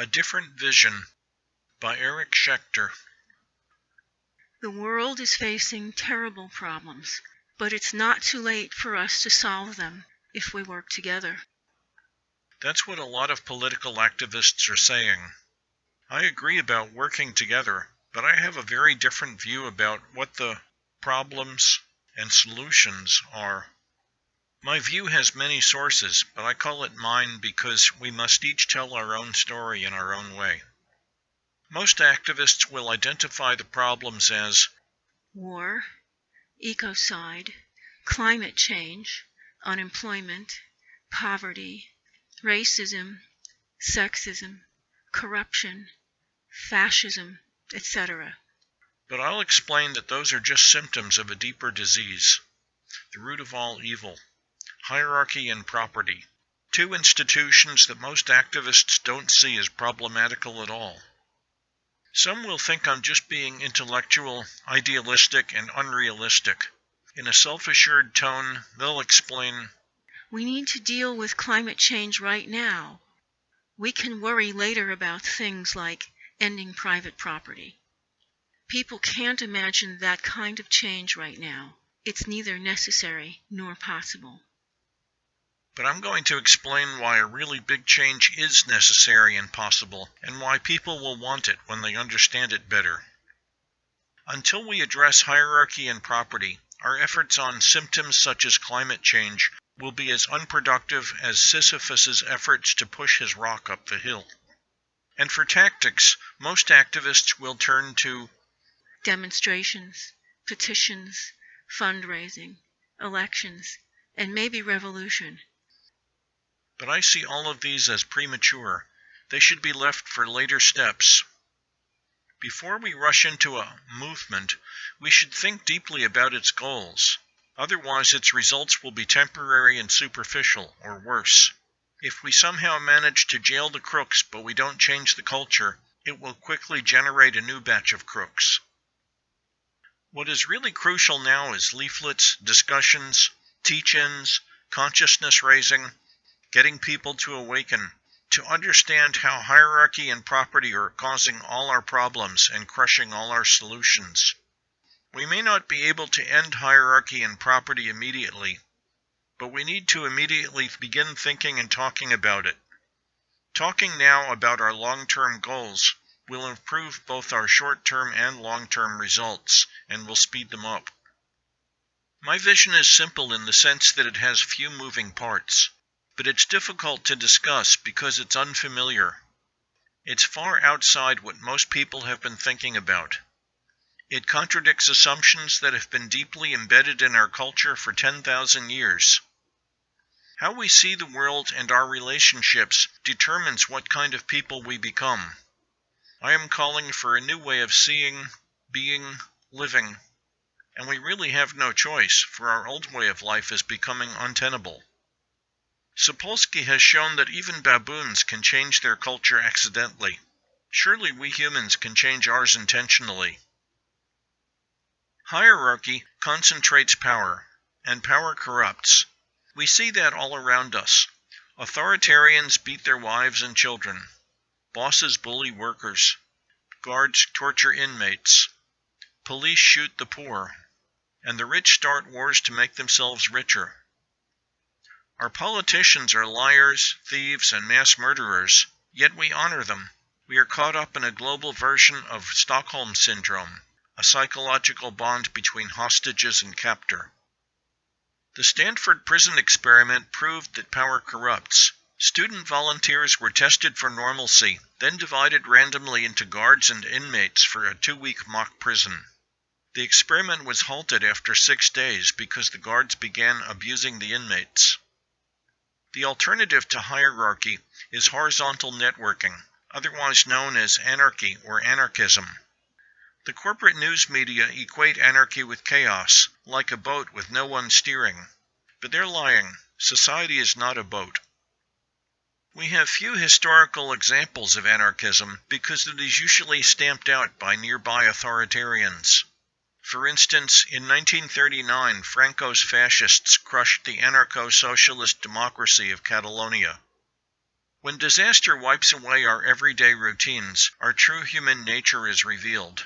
A Different Vision by Eric Schechter. The world is facing terrible problems, but it's not too late for us to solve them if we work together. That's what a lot of political activists are saying. I agree about working together, but I have a very different view about what the problems and solutions are. My view has many sources, but I call it mine because we must each tell our own story in our own way. Most activists will identify the problems as war, ecocide, climate change, unemployment, poverty, racism, sexism, corruption, fascism, etc. But I'll explain that those are just symptoms of a deeper disease, the root of all evil hierarchy and property, two institutions that most activists don't see as problematical at all. Some will think I'm just being intellectual, idealistic, and unrealistic. In a self assured tone, they'll explain We need to deal with climate change right now. We can worry later about things like ending private property. People can't imagine that kind of change right now. It's neither necessary nor possible but I'm going to explain why a really big change is necessary and possible, and why people will want it when they understand it better. Until we address hierarchy and property, our efforts on symptoms such as climate change will be as unproductive as Sisyphus's efforts to push his rock up the hill. And for tactics, most activists will turn to demonstrations, petitions, fundraising, elections, and maybe revolution. But I see all of these as premature. They should be left for later steps. Before we rush into a movement, we should think deeply about its goals. Otherwise, its results will be temporary and superficial, or worse. If we somehow manage to jail the crooks but we don't change the culture, it will quickly generate a new batch of crooks. What is really crucial now is leaflets, discussions, teach ins, consciousness raising, getting people to awaken, to understand how hierarchy and property are causing all our problems and crushing all our solutions. We may not be able to end hierarchy and property immediately, but we need to immediately begin thinking and talking about it. Talking now about our long-term goals will improve both our short-term and long-term results and will speed them up. My vision is simple in the sense that it has few moving parts but it's difficult to discuss because it's unfamiliar. It's far outside what most people have been thinking about. It contradicts assumptions that have been deeply embedded in our culture for 10,000 years. How we see the world and our relationships determines what kind of people we become. I am calling for a new way of seeing, being, living, and we really have no choice, for our old way of life is becoming untenable. Sapolsky has shown that even baboons can change their culture accidentally. Surely we humans can change ours intentionally. Hierarchy concentrates power, and power corrupts. We see that all around us. Authoritarians beat their wives and children. Bosses bully workers. Guards torture inmates. Police shoot the poor. And the rich start wars to make themselves richer. Our politicians are liars, thieves, and mass murderers, yet we honor them. We are caught up in a global version of Stockholm Syndrome, a psychological bond between hostages and captor. The Stanford prison experiment proved that power corrupts. Student volunteers were tested for normalcy, then divided randomly into guards and inmates for a two-week mock prison. The experiment was halted after six days because the guards began abusing the inmates. The alternative to hierarchy is horizontal networking, otherwise known as anarchy or anarchism. The corporate news media equate anarchy with chaos, like a boat with no one steering. But they're lying. Society is not a boat. We have few historical examples of anarchism because it is usually stamped out by nearby authoritarians. For instance, in 1939 Franco's fascists crushed the anarcho-socialist democracy of Catalonia. When disaster wipes away our everyday routines, our true human nature is revealed.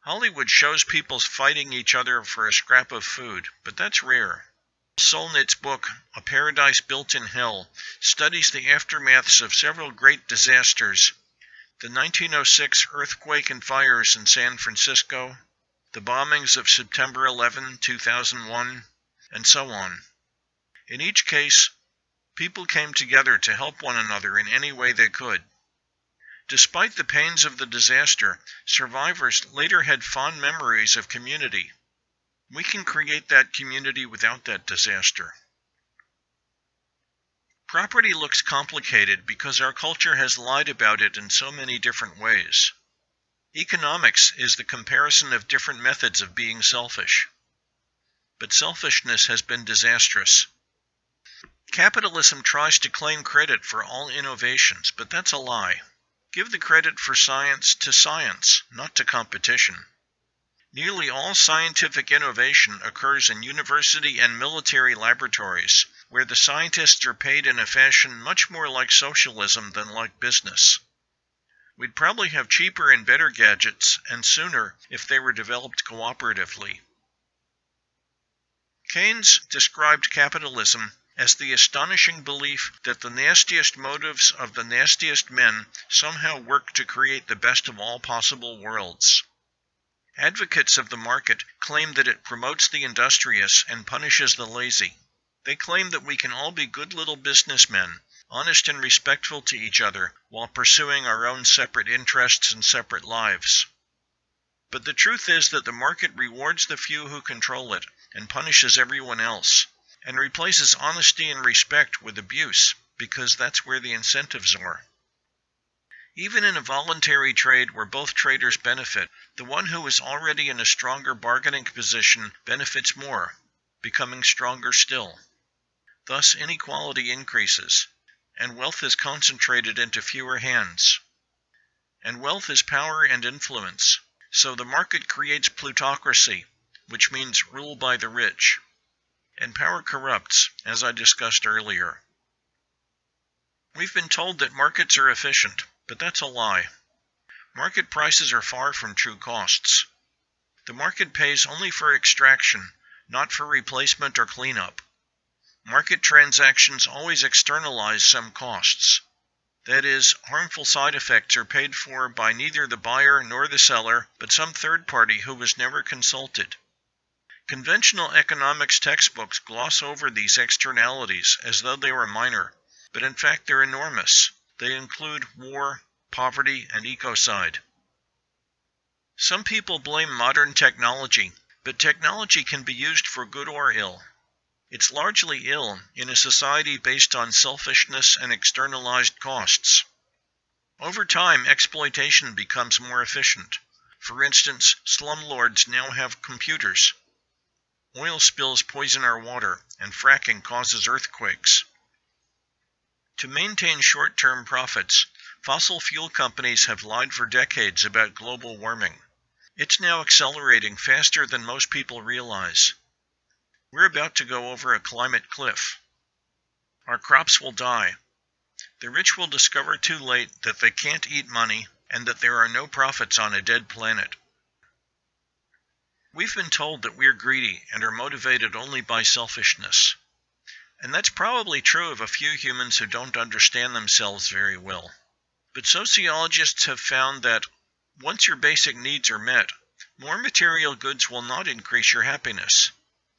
Hollywood shows people fighting each other for a scrap of food, but that's rare. Solnit's book, A Paradise Built in Hell, studies the aftermaths of several great disasters the 1906 earthquake and fires in San Francisco, the bombings of September 11, 2001, and so on. In each case, people came together to help one another in any way they could. Despite the pains of the disaster, survivors later had fond memories of community. We can create that community without that disaster. Property looks complicated because our culture has lied about it in so many different ways. Economics is the comparison of different methods of being selfish. But selfishness has been disastrous. Capitalism tries to claim credit for all innovations, but that's a lie. Give the credit for science to science, not to competition. Nearly all scientific innovation occurs in university and military laboratories, where the scientists are paid in a fashion much more like socialism than like business. We'd probably have cheaper and better gadgets, and sooner, if they were developed cooperatively. Keynes described capitalism as the astonishing belief that the nastiest motives of the nastiest men somehow work to create the best of all possible worlds. Advocates of the market claim that it promotes the industrious and punishes the lazy. They claim that we can all be good little businessmen, honest and respectful to each other, while pursuing our own separate interests and separate lives. But the truth is that the market rewards the few who control it and punishes everyone else, and replaces honesty and respect with abuse, because that's where the incentives are. Even in a voluntary trade where both traders benefit, the one who is already in a stronger bargaining position benefits more, becoming stronger still. Thus inequality increases, and wealth is concentrated into fewer hands. And wealth is power and influence, so the market creates plutocracy, which means rule by the rich. And power corrupts, as I discussed earlier. We've been told that markets are efficient. But that's a lie. Market prices are far from true costs. The market pays only for extraction, not for replacement or cleanup. Market transactions always externalize some costs. That is, harmful side effects are paid for by neither the buyer nor the seller, but some third party who was never consulted. Conventional economics textbooks gloss over these externalities as though they were minor, but in fact they're enormous. They include war, poverty, and ecocide. Some people blame modern technology, but technology can be used for good or ill. It's largely ill in a society based on selfishness and externalized costs. Over time, exploitation becomes more efficient. For instance, slumlords now have computers. Oil spills poison our water, and fracking causes earthquakes. To maintain short-term profits, fossil fuel companies have lied for decades about global warming. It's now accelerating faster than most people realize. We're about to go over a climate cliff. Our crops will die. The rich will discover too late that they can't eat money and that there are no profits on a dead planet. We've been told that we're greedy and are motivated only by selfishness. And that's probably true of a few humans who don't understand themselves very well. But sociologists have found that once your basic needs are met, more material goods will not increase your happiness.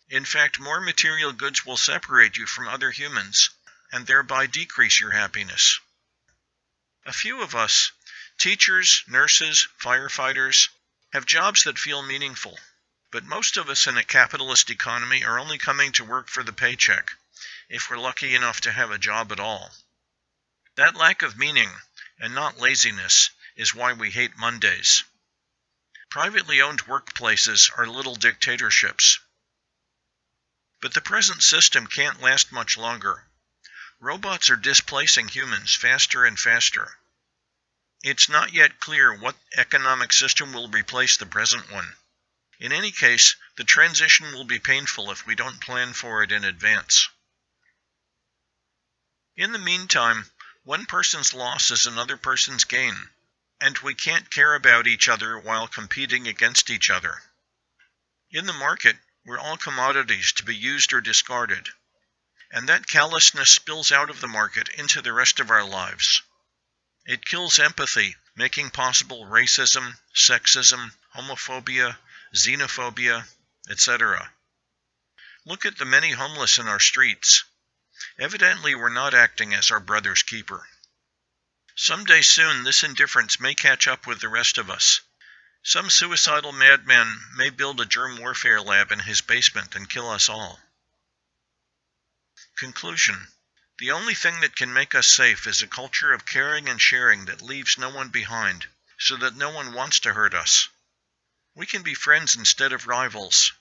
In fact, more material goods will separate you from other humans and thereby decrease your happiness. A few of us, teachers, nurses, firefighters, have jobs that feel meaningful. But most of us in a capitalist economy are only coming to work for the paycheck if we're lucky enough to have a job at all. That lack of meaning, and not laziness, is why we hate Mondays. Privately owned workplaces are little dictatorships. But the present system can't last much longer. Robots are displacing humans faster and faster. It's not yet clear what economic system will replace the present one. In any case, the transition will be painful if we don't plan for it in advance. In the meantime, One person's loss is another person's gain, and we can't care about each other while competing against each other. In the market, we're all commodities to be used or discarded, and that callousness spills out of the market into the rest of our lives. It kills empathy, making possible racism, sexism, homophobia, xenophobia, etc. Look at the many homeless in our streets. Evidently we're not acting as our brother's keeper. Some day soon this indifference may catch up with the rest of us. Some suicidal madman may build a germ warfare lab in his basement and kill us all. Conclusion The only thing that can make us safe is a culture of caring and sharing that leaves no one behind, so that no one wants to hurt us. We can be friends instead of rivals.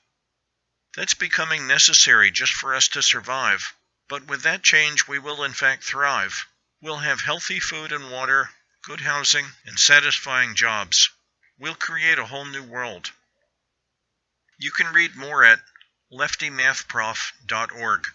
That's becoming necessary just for us to survive. But with that change, we will in fact thrive. We'll have healthy food and water, good housing, and satisfying jobs. We'll create a whole new world. You can read more at leftymathprof.org.